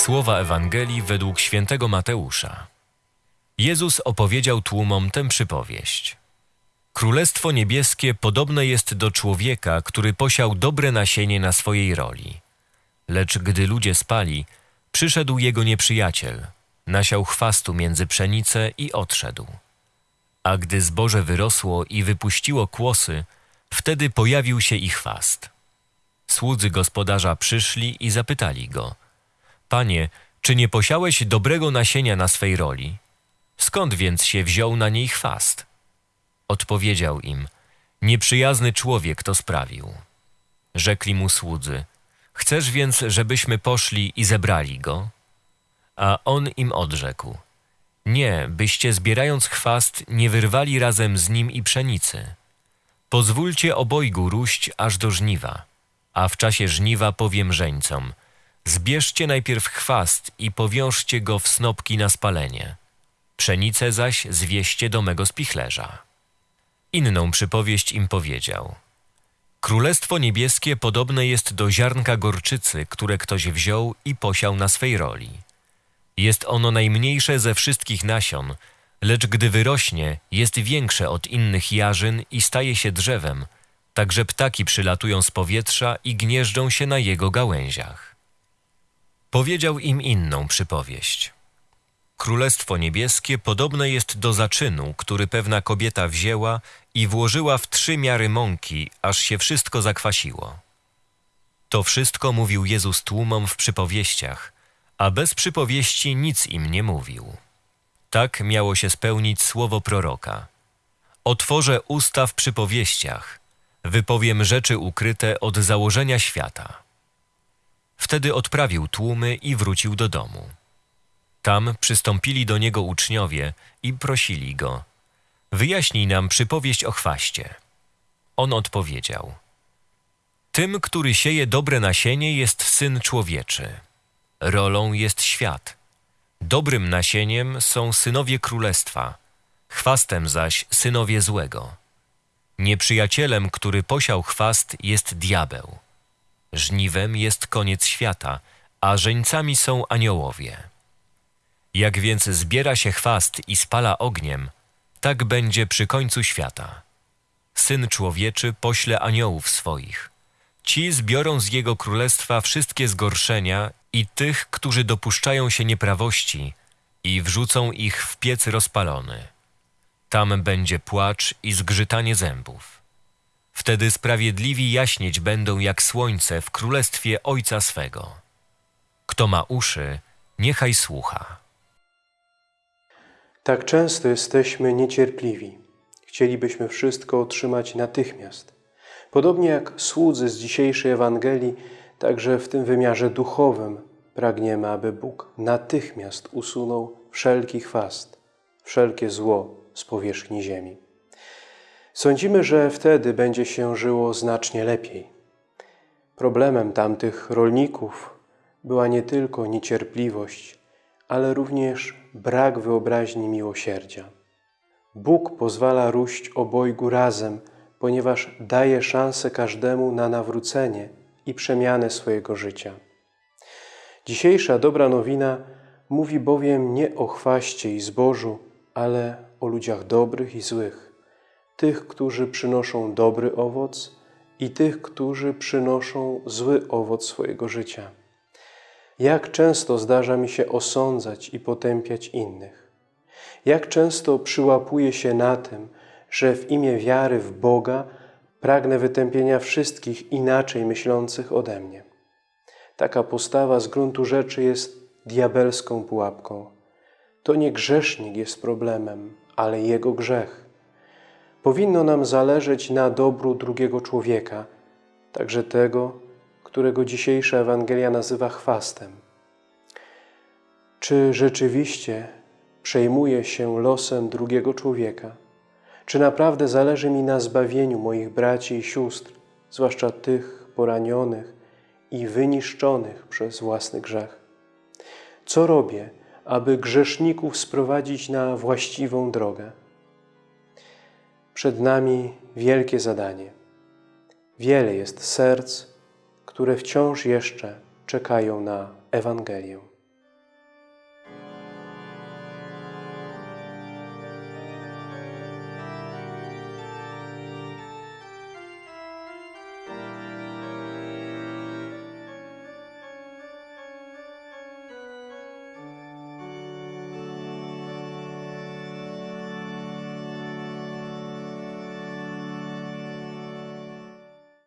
Słowa Ewangelii według świętego Mateusza. Jezus opowiedział tłumom tę przypowieść. Królestwo niebieskie podobne jest do człowieka, który posiał dobre nasienie na swojej roli. Lecz gdy ludzie spali, przyszedł jego nieprzyjaciel, nasiał chwastu między pszenicę i odszedł. A gdy zboże wyrosło i wypuściło kłosy, wtedy pojawił się i chwast. Słudzy gospodarza przyszli i zapytali go: Panie, czy nie posiałeś dobrego nasienia na swej roli? Skąd więc się wziął na niej chwast? Odpowiedział im: Nieprzyjazny człowiek to sprawił. Rzekli mu słudzy: Chcesz więc, żebyśmy poszli i zebrali go? A on im odrzekł: Nie, byście zbierając chwast nie wyrwali razem z nim i pszenicy. Pozwólcie obojgu róść aż do żniwa, a w czasie żniwa powiem żeńcom: Zbierzcie najpierw chwast i powiążcie go w snopki na spalenie. Pszenicę zaś zwieście do mego spichlerza. Inną przypowieść im powiedział. Królestwo niebieskie podobne jest do ziarnka gorczycy, które ktoś wziął i posiał na swej roli. Jest ono najmniejsze ze wszystkich nasion, lecz gdy wyrośnie, jest większe od innych jarzyn i staje się drzewem, tak że ptaki przylatują z powietrza i gnieżdżą się na jego gałęziach. Powiedział im inną przypowieść. Królestwo niebieskie podobne jest do zaczynu, który pewna kobieta wzięła i włożyła w trzy miary mąki, aż się wszystko zakwasiło. To wszystko mówił Jezus tłumom w przypowieściach, a bez przypowieści nic im nie mówił. Tak miało się spełnić słowo proroka. Otworzę usta w przypowieściach, wypowiem rzeczy ukryte od założenia świata. Wtedy odprawił tłumy i wrócił do domu. Tam przystąpili do niego uczniowie i prosili go: Wyjaśnij nam przypowieść o chwaście. On odpowiedział: Tym, który sieje dobre nasienie, jest syn człowieczy. Rolą jest świat. Dobrym nasieniem są synowie królestwa, chwastem zaś synowie złego. Nieprzyjacielem, który posiał chwast, jest diabeł. Żniwem jest koniec świata, a żeńcami są aniołowie. Jak więc zbiera się chwast i spala ogniem, tak będzie przy końcu świata. Syn człowieczy pośle aniołów swoich. Ci zbiorą z jego królestwa wszystkie zgorszenia i tych, którzy dopuszczają się nieprawości, i wrzucą ich w piec rozpalony. Tam będzie płacz i zgrzytanie zębów. Wtedy sprawiedliwi jaśnieć będą jak słońce w królestwie Ojca swego. Kto ma uszy, niechaj słucha. Tak często jesteśmy niecierpliwi. Chcielibyśmy wszystko otrzymać natychmiast. Podobnie jak słudzy z dzisiejszej Ewangelii, także w tym wymiarze duchowym pragniemy, aby Bóg natychmiast usunął wszelki chwast, wszelkie zło z powierzchni ziemi. Sądzimy, że wtedy będzie się żyło znacznie lepiej. Problemem tamtych rolników była nie tylko niecierpliwość, ale również brak wyobraźni miłosierdzia. Bóg pozwala róść obojgu razem, ponieważ daje szansę każdemu na nawrócenie i przemianę swojego życia. Dzisiejsza dobra nowina mówi bowiem nie o chwaście i zbożu, ale o ludziach dobrych i złych, tych, którzy przynoszą dobry owoc i tych, którzy przynoszą zły owoc swojego życia. Jak często zdarza mi się osądzać i potępiać innych? Jak często przyłapuję się na tym, że w imię wiary w Boga pragnę wytępienia wszystkich inaczej myślących ode mnie? Taka postawa z gruntu rzeczy jest diabelską pułapką. To nie grzesznik jest problemem, ale jego grzech. Powinno nam zależeć na dobru drugiego człowieka, także tego, którego dzisiejsza Ewangelia nazywa chwastem. Czy rzeczywiście przejmuję się losem drugiego człowieka? Czy naprawdę zależy mi na zbawieniu moich braci i sióstr, zwłaszcza tych poranionych i wyniszczonych przez własny grzech? Co robię, aby grzeszników sprowadzić na właściwą drogę? Przed nami wielkie zadanie. Wiele jest serc, które wciąż jeszcze czekają na Ewangelię.